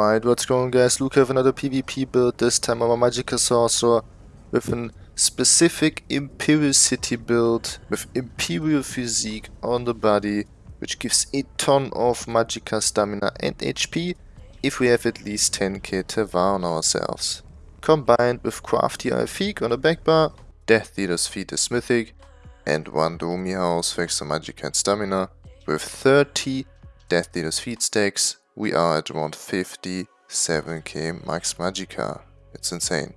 Alright, what's going on guys? Luke have another PvP build, this time I'm a Magicka Sorcerer with a specific Imperial City build with Imperial Physique on the body which gives a ton of Magicka stamina and HP if we have at least 10k Tel Var on ourselves. Combined with Crafty Alfiq on the back bar, Death Dealer's Fete is Mythic and one Domi House for extra Magicka and stamina with 30 Death Dealer's Fete stacks we are at around 57k max magicka. It's insane.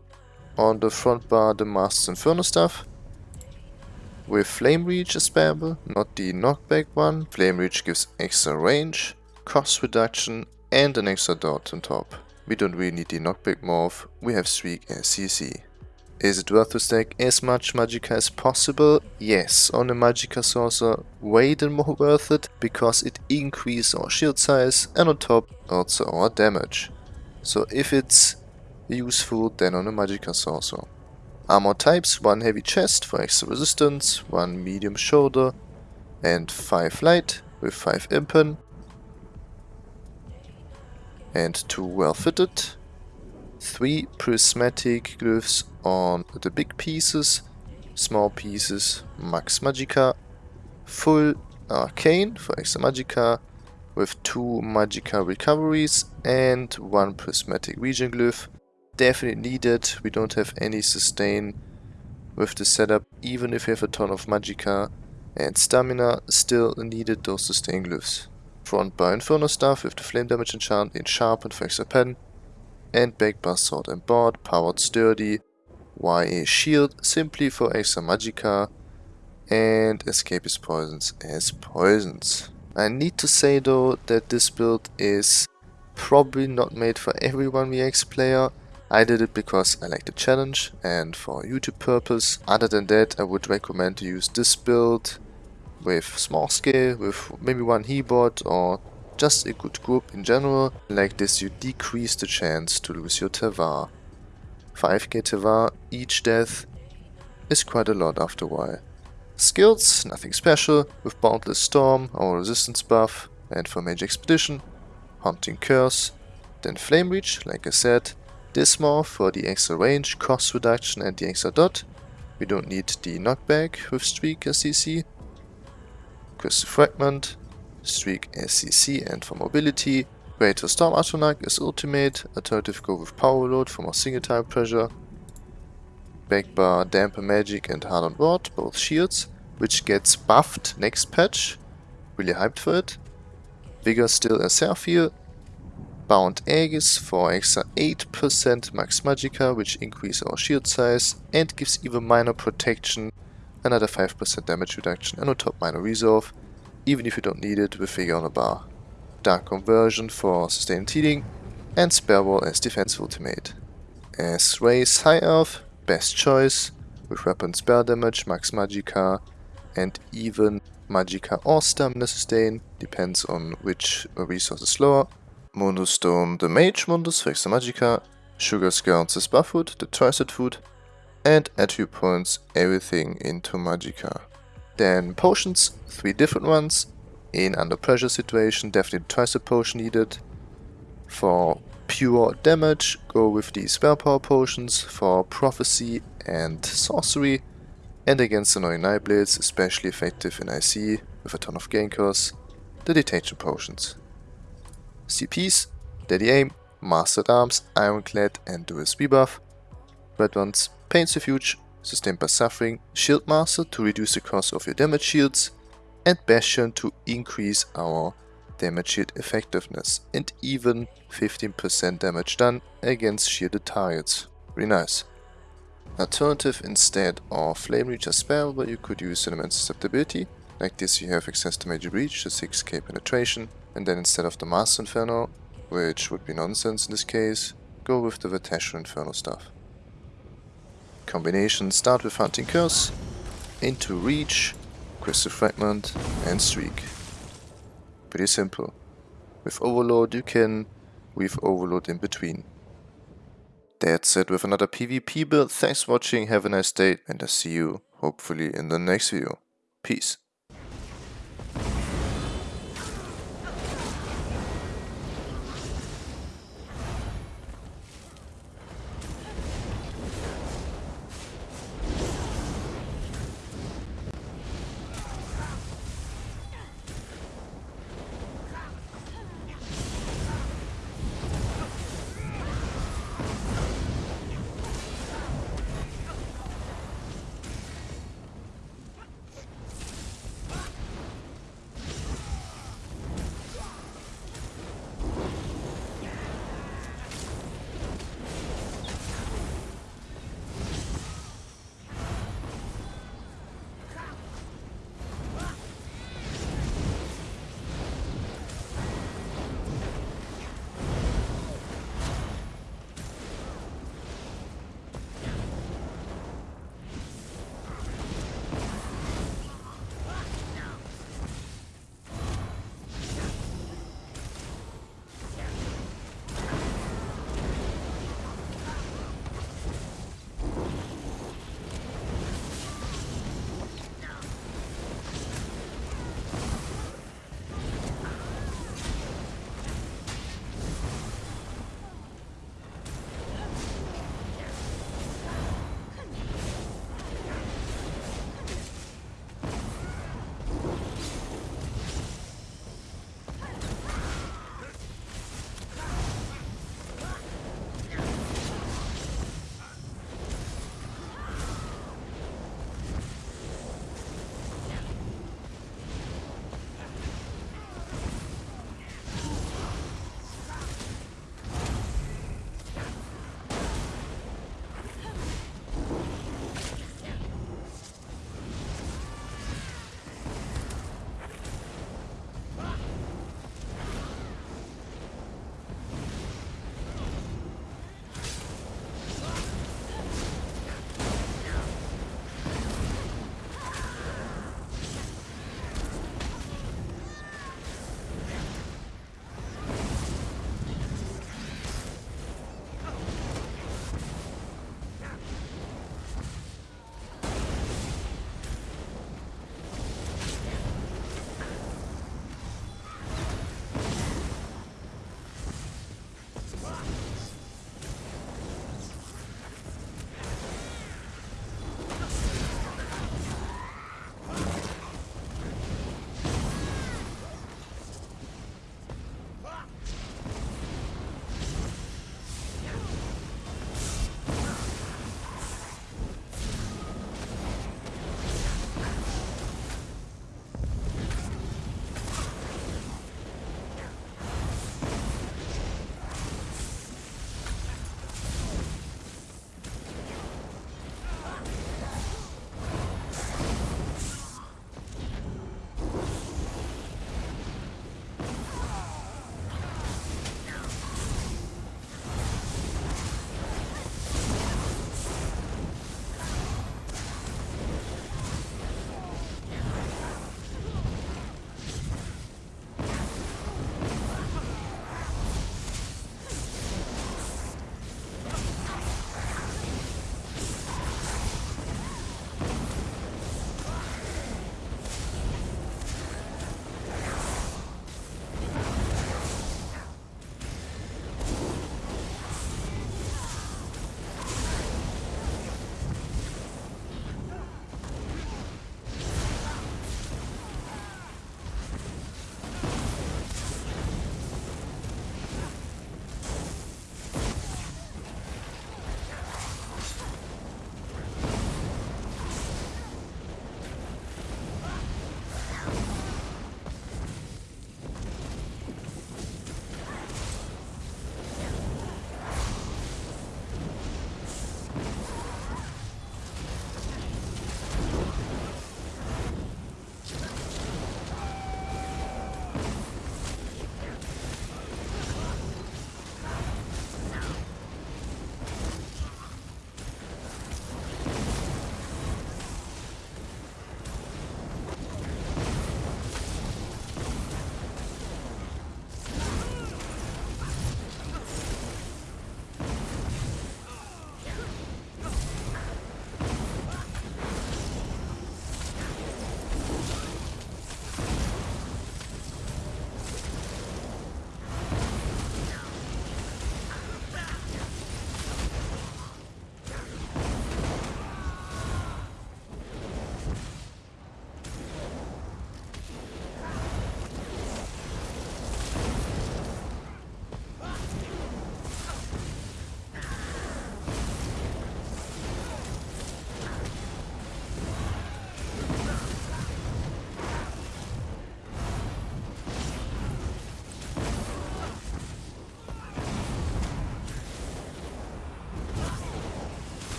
On the front bar the Master's Inferno stuff. With Flame Reach is spareable, not the knockback one. Flame Reach gives extra range, cost reduction and an extra dot on top. We don't really need the knockback morph, we have Streak and CC. Is it worth to stack as much Magicka as possible? Yes, on a Magicka Sorcerer way than more worth it, because it increases our shield size and on top also our damage. So if it's useful, then on a Magicka Sorcerer. Armor types, 1 heavy chest for extra resistance, 1 medium shoulder and 5 light with 5 impen and 2 well fitted three prismatic glyphs on the big pieces, small pieces max Magica, full arcane for extra Magica, with two Magica recoveries and one prismatic region glyph. Definitely needed, we don't have any sustain with the setup, even if we have a ton of Magica and stamina, still needed those sustain glyphs. Front bar inferno stuff with the flame damage enchant in sharpened for extra pen, and Backbar Sword and Board, Powered Sturdy, YA Shield, simply for extra magicka, and escape is Poisons as poisons. I need to say though that this build is probably not made for every 1vx player. I did it because I like the challenge and for YouTube purpose. Other than that I would recommend to use this build with small scale, with maybe one He-Bot or just a good group in general. Like this you decrease the chance to lose your Tel Var. 5k Tel Var each death is quite a lot after a while. Skills, nothing special, with Boundless Storm, our resistance buff, and for Major Expedition, Haunting Curse, then Flame Reach, like I said, Dismorph for the extra range, cost reduction and the extra dot. We don't need the knockback with Streak as CC. Crystal Fragment, Streak SCC and for mobility. Greater Storm Atronach is ultimate, alternative go with Power Load for more single time pressure. Backbar, Dampen Magic and Hardened Ward, both shields, which gets buffed next patch. Really hyped for it. Vigor still a Seraphiel. Bound Aegis for extra 8% max magicka, which increase our shield size and gives even minor protection, another 5% damage reduction and on top minor resolve even if you don't need it with figure on a bar. Dark Conversion for sustained healing, and Spare Wall as defense ultimate. As Race High Elf, best choice, with weapon spell damage, max magicka, and even magicka or stamina sustain, depends on which resource is slower. Mundus Stone, the Mage Mundus for extra magicka, Sugar Scouts is Buffood, the Tricet Food, and attribute points everything into magicka. Then potions, three different ones. In under pressure situation, definitely twice a potion needed. For pure damage, go with the spell power potions. For prophecy and sorcery. And against annoying Nightblades, especially effective in IC with a ton of gain costs, the detection potions. CPs, Deadly Aim, Master-at-Arms, Ironclad and Dual buff. Red ones, Pain's Refuge, Sustained by Suffering, Shield Master to reduce the cost of your damage shields, and Bastion to increase our damage shield effectiveness, and even 15% damage done against shielded targets. Really nice. Alternative instead of Flame Reach as but you could use Element Susceptibility. Like this you have access to Major Breach, the 6k penetration, and then instead of the Master Inferno, which would be nonsense in this case, go with the Vateshran Inferno stuff. Combination start with Haunting Curse, into Reach, Crystal Fragment and Streak. Pretty simple. With Overload you can weave Overload in between. That's it with another PvP build. Thanks for watching, have a nice day and I see you hopefully in the next video. Peace.